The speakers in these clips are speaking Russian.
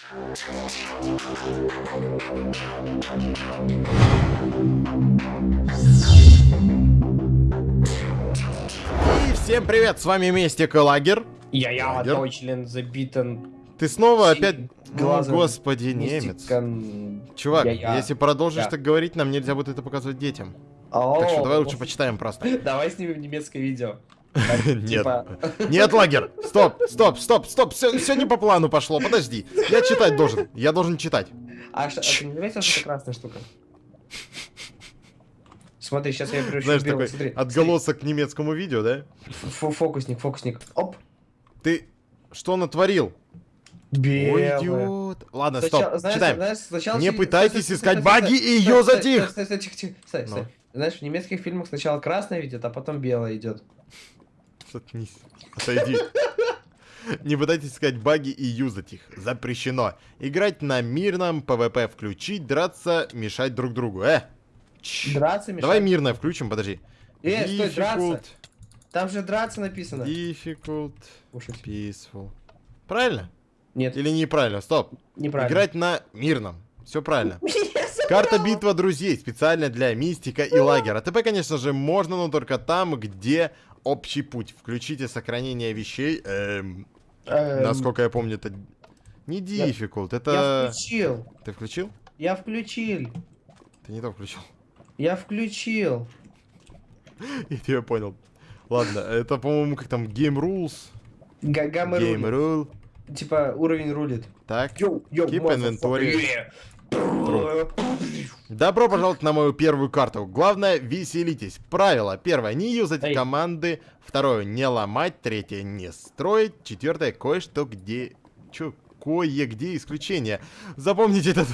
И всем привет, с вами Мистик и Лагер. Я, я. Deutschland забитан. Ты снова опять... Ну, глазом господи, немец. Чувак, если продолжишь так говорить, нам нельзя будет это показывать детям. О, Так что давай лучше почитаем просто. Давай снимем немецкое видео. Нет. Типа, Нет, Лагер! Стоп, стоп, стоп, стоп, все, не по плану пошло, подожди. Я читать должен, я должен читать. а, что- а ты не заметил, что это красная штука? Смотри, сейчас я превращу Знаешь, белый. такой Смотри, отголосок к немецкому видео, да? Ф- Фокусник, фокусник. Оп. Ты что натворил? Ой, Белый. идиот. Ладно, Сначала- стоп, знаешь, читаем. знаешь, сначала Не пытайтесь стой, искать стой, баги, стой, и стой, затих. Ну. Знаешь, в немецких фильмах сначала красное видят, а потом белое идет. Заткнись. Отойди. Не пытайтесь искать баги и юзать их. Запрещено. Играть на мирном PvP включить, драться, мешать друг другу. Э! Чш. Драться мешать. Давай мирное включим, подожди. Э, стой, драться. Difficult, Там же драться написано. difficult, peaceful. Правильно? Нет, Или неправильно? Стоп. неправильно. Играть на мирном. Все правильно. Карта битва друзей специально для мистика и лагера. ТП, конечно же, можно, но только там, где общий путь. Включите сохранение вещей. Эм, Эм, насколько я помню, это не Я- difficult. Я Это... включил. Ты включил? Я включил. Ты не то включил. Я включил. Я тебя понял. Ладно, это, по-моему, как там, Game Rules. Га- Гамма Game. Rule. Типа уровень рулит. Так. Йоу, йоу, Keep inventory. Добро пожаловать на мою первую карту. Главное, веселитесь. Правило. Первое, не юзать Эй. команды. Второе, не ломать. Третье, не строить. Четвертое, кое-что где... Чё? Кое-где исключение. Запомните этот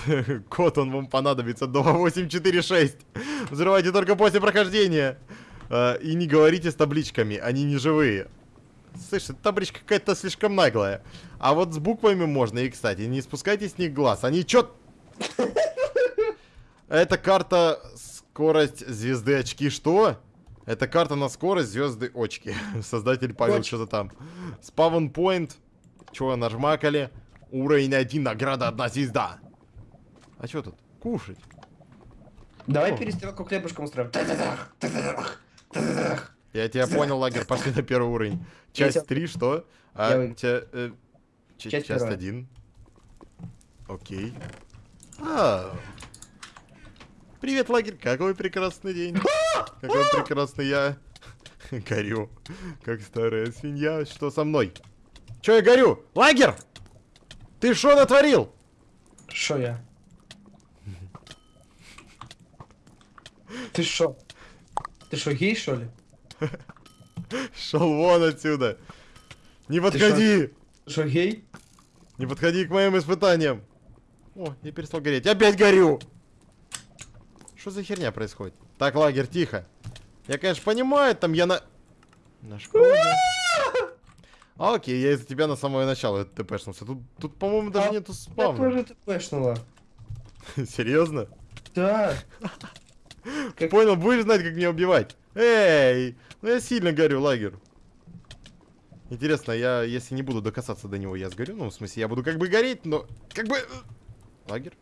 код, он вам понадобится. 2846. Взрывайте только после прохождения. А, И не говорите с табличками, они не живые. Слышь, эта табличка какая-то слишком наглая. А вот с буквами можно. И, кстати, не спускайте с них глаз. Они чё... Это карта скорость звезды очки. Что? Это карта на скорость звезды очки. Создатель Павел что-то там. Спавн point. Чего нажмакали? Уровень 1, награда одна звезда. А что тут? Кушать. Давай О. перестрелку хлебушком устроим. Я тебя понял, лагерь, пошли на первый уровень. Я Часть тебя- 3, что? Я А, вы- ча- э, Часть часть первая. 1. Окей. А. Привет, лагерь, какой прекрасный день. Какой прекрасный я. Горю, как старая свинья. Что со мной? Чё я горю? Лагерь! Ты что натворил? Шо я? Ты шо? Ты шо, гей, шо ли? Шел вон отсюда. Не подходи! Шо, гей? Не подходи к моим испытаниям. О, я перестал гореть. Опять горю! Что за херня происходит? Так, лагерь, тихо. Я, конечно, понимаю, там я на... На школе. А, Окей, я из-за тебя на самое начало тпшнулся. Тут, тут по-моему, даже А, нету Я спавна. тоже тпшнула. Серьезно? Да. Как- Понял, будешь знать, как меня убивать. Эй! Ну я сильно горю, лагерь. Интересно, я, если не буду докасаться до него, я сгорю? Ну, в смысле, я буду как бы гореть, но... Как бы... э, Лагерь?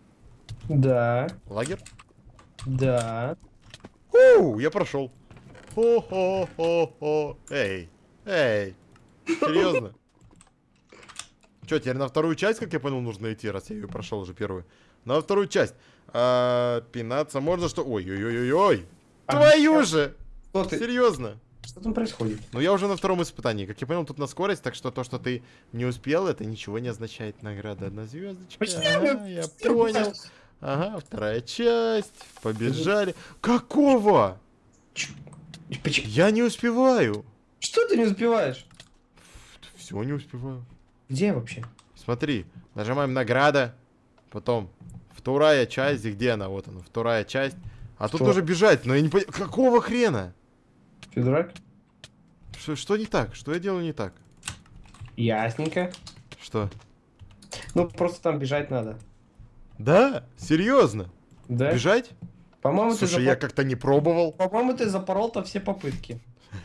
Да. Лагерь? Да. Уу, я прошел. Хо-хо-хо-хо. Эй, эй. Серьезно? Че, теперь на вторую часть, как я понял, нужно идти, раз я ее прошел уже первую. На вторую часть. А, пинаться можно что? Ой-ой-ой-ой-ой. А, Твою а же! Что ты? Серьезно? Что там происходит? Ну я уже на втором испытании. Как я понял, тут на скорость, так что то, что ты не успел, это ничего не означает. Награда одна звездочка. Ага, я понял. Ага, вторая часть. Побежали. Какого? Я не успеваю. Что ты не успеваешь? Все не успеваю. Где вообще? Смотри, нажимаем награда. Потом вторая часть. Где она? Вот она, вторая часть. А тут Что? нужно бежать, но я не понимаю. Какого хрена? Ты дурак? Что, что не так? Что я делаю не так? Ясненько. Что? Ну, просто там бежать надо. Да? Серьезно? Да? Бежать? По-моему, ты, Слушай, я запор- как-то не пробовал. По-моему, ты запорол-то все попытки.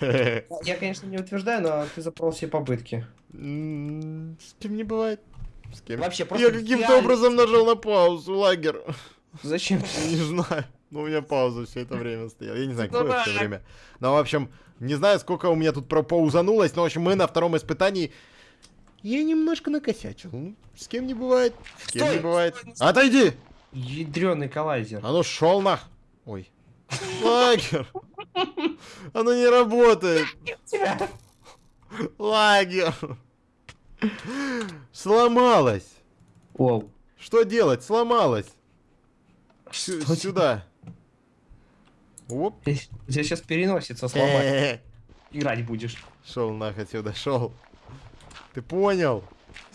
Я, конечно, не утверждаю, но ты запорол все попытки. С кем не бывает. С кем? Вообще, просто Я каким-то образом нажал на паузу, лагер. Зачем? Не знаю. Ну, у меня пауза все это время стояла. Я не знаю, какое это время. Но, в общем, не знаю, сколько у меня тут пропаузанулось, но, в общем, мы на втором испытании... Я немножко накосячил. Ну, с кем не бывает. С кем Стой, не бывает. стой, стой. Отойди! Ядреный коллайзер. А ну шел нах. Ой. Лагер. Оно не работает. Лагер. Сломалось. Оу. Что делать? Сломалось. Что Сюда. Оп. тебя сейчас переносится сломать. Играть будешь. Шел нах отсюда, шел. Ты понял?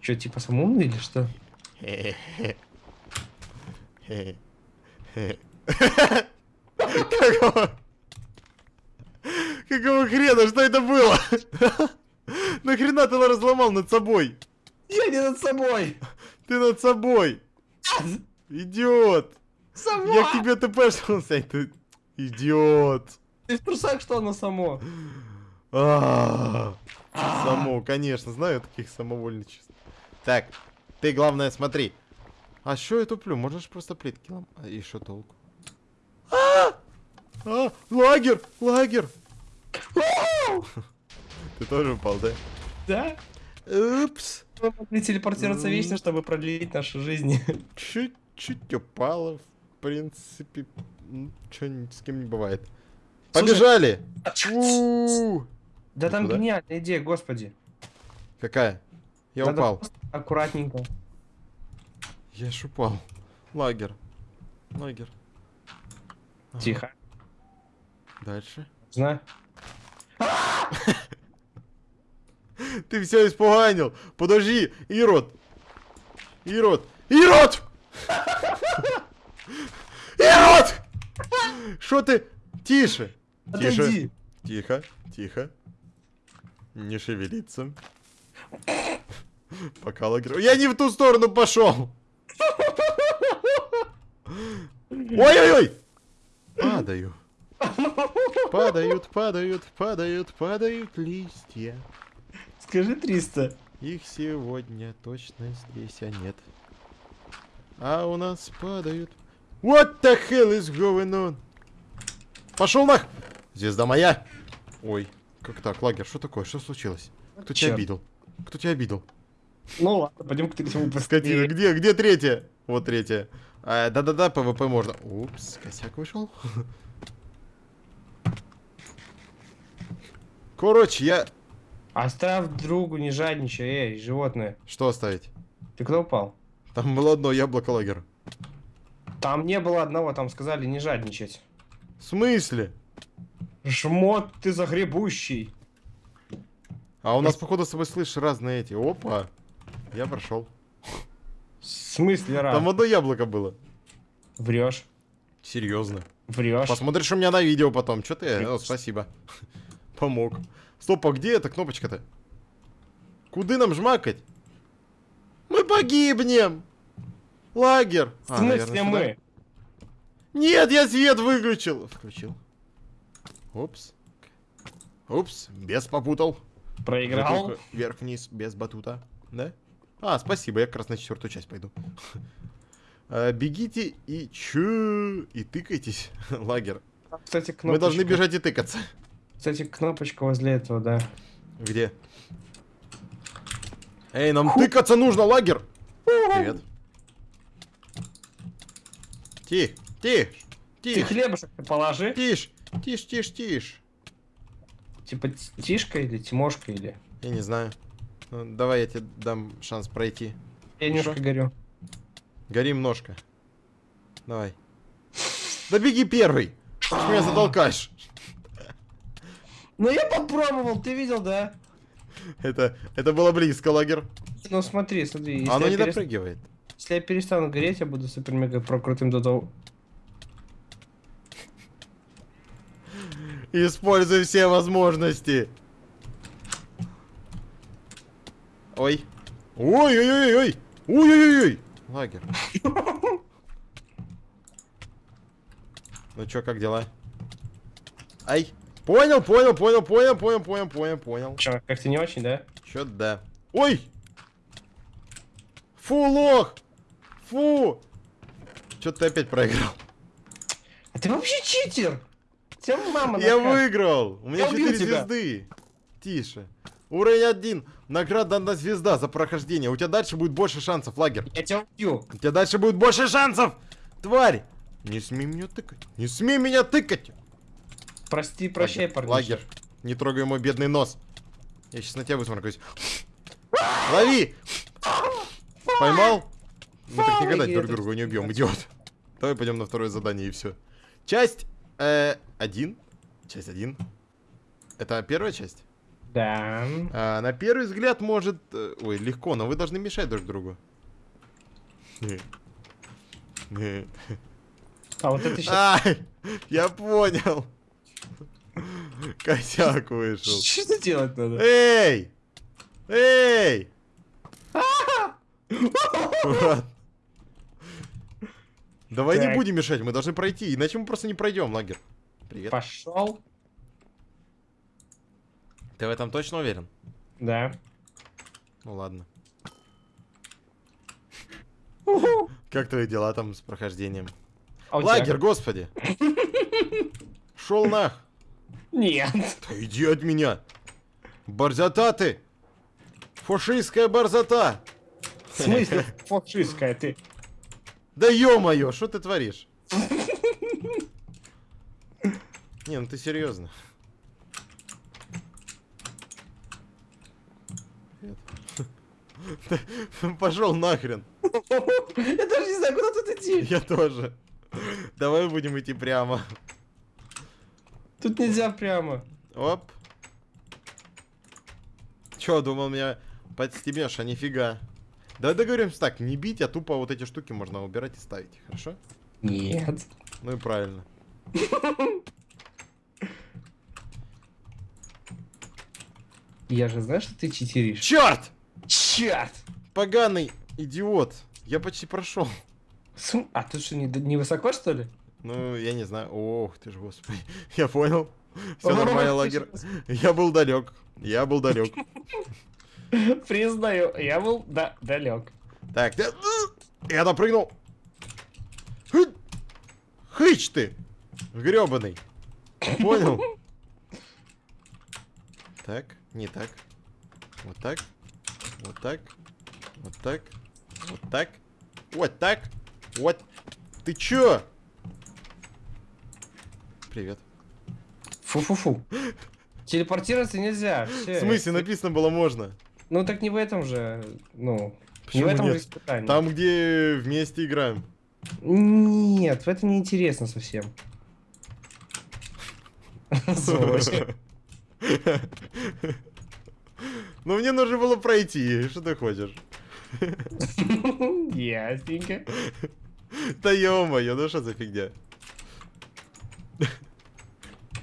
Че, типа самоумный или что? Какого... Какого хрена? Что это было? Нахрена ты разломал над собой? Я не над собой! Ты над собой! Идиот! Сама! Я к тебе тпшился, ты... Идиот! Ты в трусах, что оно само? А, Само, конечно, знаю таких самовольничеств. Так, ты главное смотри. А что я туплю? Можешь просто плитки ломать. А что толку? А! Лагерь, лагерь. Ты тоже упал, да? Да? Упс. Мы могли телепортироваться вечно, чтобы продлить нашу жизнь. Чуть-чуть упала, в принципе. Что с кем не бывает. Побежали! У-у-у. Да там гениальная идея, господи. Какая? Я упал. Аккуратненько. Я ж упал. Лагер. Лагер. Тихо. Дальше. Знаю. Ты все испуганил. Подожди, Ирод. Ирод. Ирод! Ирод! Что ты? Тише. Тише. Отойди. Тихо, тихо. Не шевелиться. Пока лагерь... Я не в ту сторону пошел! Ой-ой-ой! Падаю. Падают, падают, падают, падают листья. Скажи 300. Их сегодня точно здесь, а нет. А у нас падают... What the hell is going on? Пошел нах! Звезда моя! Ой, как так, лагерь, что такое? Что случилось? Кто тебя Чёрт. обидел? Кто тебя обидел? Ну ладно, пойдем к третьему Скотина, где, где третья? Вот третья. А, Да-да-да, PvP можно. Упс, косяк вышел. Короче, я... Оставь другу, не жадничай, эй, животное. Что оставить? Ты куда упал? Там было одно яблоко лагер. Там не было одного, там сказали не жадничать. В смысле? Жмот ты загребущий. А у нас, походу, с тобой слышишь разные эти. Опа. Я прошел. В смысле, раз? Там одно яблоко было. Врешь. Серьезно. Врешь. Посмотришь у меня на видео потом. Че ты? О, спасибо. Помог. Стоп, а где эта кнопочка-то? Куды нам жмакать? Мы погибнем! Лагерь! В А, смысле наверное, мы? сюда. Нет, я свет выключил! Включил. Упс. Упс, без попутал. Проиграл? Вверх-вниз, без батута. Да? А, спасибо, я как раз на четвертую часть пойду. А, Бегите и чё? И тыкайтесь, лагерь. Кстати, кнопочка. Мы должны бежать и тыкаться. Кстати, кнопочка возле этого, да. Где? Эй, нам тыкаться нужно, лагерь! Привет. Тих, тих, Ты тих, хлебушек положи. тишь, тишь, тишь, тишь. Типа Тишка или Тимошка или... Я не знаю. Ну, давай я тебе дам шанс пройти. Я немножко Шо? горю. Гори ножка. Давай. Да беги первый! Ты меня затолкаешь. Ну я попробовал, ты видел, да? Это, это было близко, лагерь. Ну смотри, смотри, Оно не перес- допрыгивает. если я перестану гореть, я буду супер-мега про крутым до того. Используй все возможности. Ой. Ой-ой-ой-ой. Ой-ой-ой. Лагерь. Ну чё, как дела? Ай. Понял, понял, понял, понял, понял, понял, понял, понял. Чё, как-то не очень, да? Чё да. Ой! Фу, лох! Фу! Чё ты опять проиграл? А ты вообще читер! Тебя мама Я выиграл! У меня Я убил 4 тебя. звезды. Тише. Уровень 1. Награда одна звезда за прохождение. У тебя дальше будет больше шансов, лагерь. Я тебя убью. У тебя дальше будет больше шансов! Тварь! Не смей меня тыкать. Не смей меня тыкать! Прости, прощай, парни. Лагерь. Не трогай мой бедный нос. Я сейчас на тебя высморкаюсь. Лови! Поймал? Мы так никогда друг друга не убьем, идиот. Давай пойдем на второе задание и все. Часть э, один. Часть один. Это первая часть? Да. А, на первый взгляд может... э, Ой, легко, но вы должны мешать друг другу. А вот это сейчас... Ай, я понял. Косяк вышел. Что делать надо? Эй! Эй! Давай не Так. будем мешать, мы должны пройти, иначе мы просто не пройдем, лагерь. Привет. Пошел. Ты в этом точно уверен? Да. Ну ладно. Как твои дела там с прохождением? А тебя Лагерь, господи! Шел нах! Нет. Да иди от меня! Борзота ты! Фашистская борзота! В смысле фашистская ты? Да ё-моё, что ты творишь? Не, ну ты серьезно. Пошел нахрен. Я даже не знаю, куда тут идти. Я тоже. Давай будем идти прямо. Тут нельзя прямо. Оп. Чё, думал, меня подстебешь, а нифига. Давай договоримся так, не бить, а тупо вот эти штуки можно убирать и ставить, хорошо? Нет. Ну и правильно. Я же знаю, что ты читеришь. Черт! Черт! Поганый идиот. Я почти прошел. Сум- А тут что, не, не высоко, что ли? Ну, я не знаю. Ох ты ж, господи. Я понял. Все нормально, лагерь. Я был далек. Я был далек. Признаю, я был да, далек. Так, я, допрыгнул. Хы- Хыч ты! Гребаный. Понял? Так, не так. Вот так. Вот так. Вот так. Вот так. Вот так. Вот. Ты чё? Привет. Фу-фу-фу. Телепортироваться нельзя. В смысле, написано было можно? Ну так не в этом же, ну, Почему не в этом нет? же испытании. Там, где вместе играем. Нет, в это не интересно совсем. Ну, мне нужно было пройти. Что ты хочешь? Ясненько. Да ё-моё, ну что за фигня?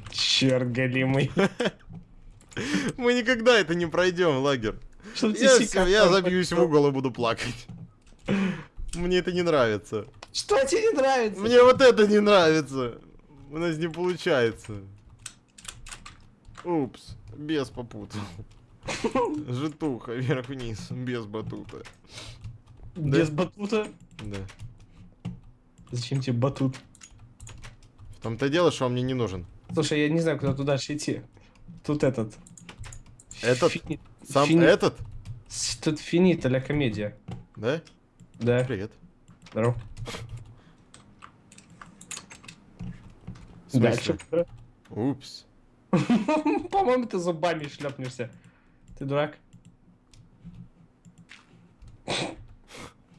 Черт голимый. Мы никогда это не пройдем, лагерь. Что тебе Я, сикатор я забьюсь в угол и буду плакать. Мне это не нравится. Что тебе не нравится? Мне вот это не нравится. У нас не получается. Упс, без попутал. Житуха, вверх-вниз, без батута. Без батута? Да. Зачем тебе батут? В том-то дело, что он мне не нужен. Слушай, я не знаю, куда туда дальше идти. Тут этот. Этот? Фини- Сам фини- этот? Тут финита ля комедия. Да? Да, Привет. здорово. Дальше. Упс. По-моему, ты зубами шлепнешься. Ты дурак?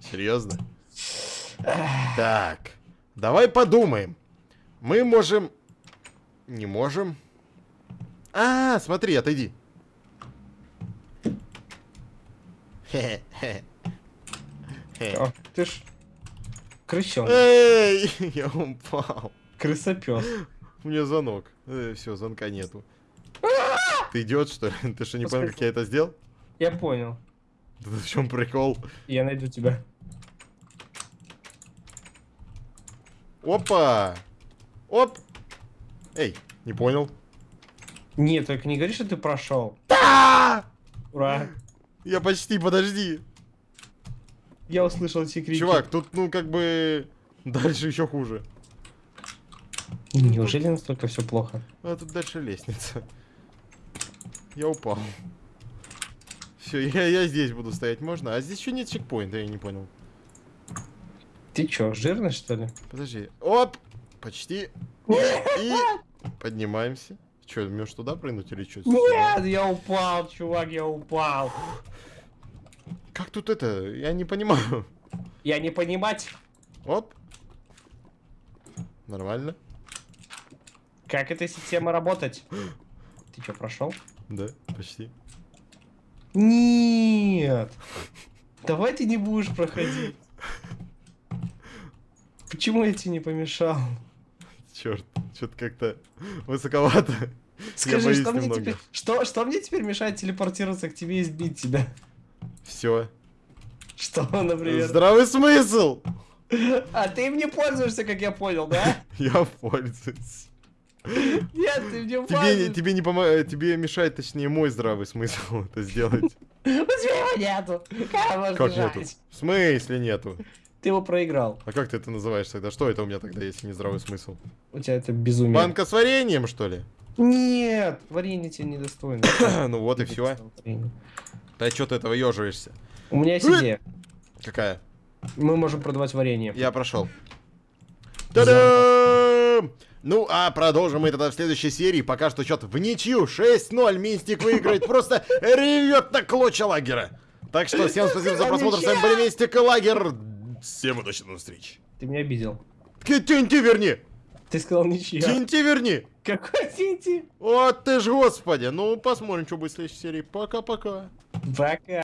Серьезно? Так. Давай подумаем. Мы можем... Не можем. А, смотри, отойди. О, ты ж крысёнок, Эй, я упал. крысопёс. У меня звонок. все, звонка нету. Ты идиот, что ли? Ты что, не понял, как я это сделал? Я понял. Да В чем прикол? Я найду тебя. Опа! Оп! Эй, не понял. Нет, только не говори, что ты прошел. А! Ура. Я почти, подожди. Я услышал эти крики. Чувак, тут, ну, как бы... Дальше еще хуже. Неужели настолько все плохо? А тут дальше лестница. Я упал. Все, я, я здесь буду стоять, можно? А здесь еще нет чекпоинта, я не понял. Ты чё, жирный что ли? Подожди. Оп! Почти. И поднимаемся. Че, можешь туда прыгнуть или что? Нет, я упал, чувак, я упал. Как тут это? Я не понимаю. Я не понимать, Оп. Нормально. как эта система работать. Ты чё, прошел? Да, почти. Нет. Давай ты не будешь проходить. Почему я тебе не помешал? Черт, что-то как-то высоковато. Скажи, что мне, немного. теперь, что, что мне теперь мешает телепортироваться к тебе и сбить тебя? Все. Что, например? Здравый смысл! А ты им не пользуешься, как я понял, да? Я пользуюсь. Нет, ты мне Тебе, тебе не помогает, тебе мешает, точнее, мой здравый смысл это сделать. У тебя его нету. Как Как нету? В смысле нету? Ты его проиграл. А как ты это называешь тогда? Что это у меня тогда, если не здравый смысл? У тебя это безумие. Банка с вареньем, что ли? Нет, варенье тебе недостойно. Ну вот и все. Да что ты этого ежишься? У меня есть идея. Какая? Мы можем продавать варенье. Я прошел. Та-дам! Ну, а продолжим мы тогда в следующей серии. Пока что счет в ничью. 6-0. Мистик выиграет. Просто ревет на клочья лагера. Так что всем спасибо за просмотр. С вами были Мистик и Лагер. Всем удачи на встрече. Ты меня обидел. Тинти верни! Ты сказал ничья. Тинти верни! Какой Тинти? Вот ты ж господи. Ну, посмотрим, что будет в следующей серии. Пока-пока. Пока.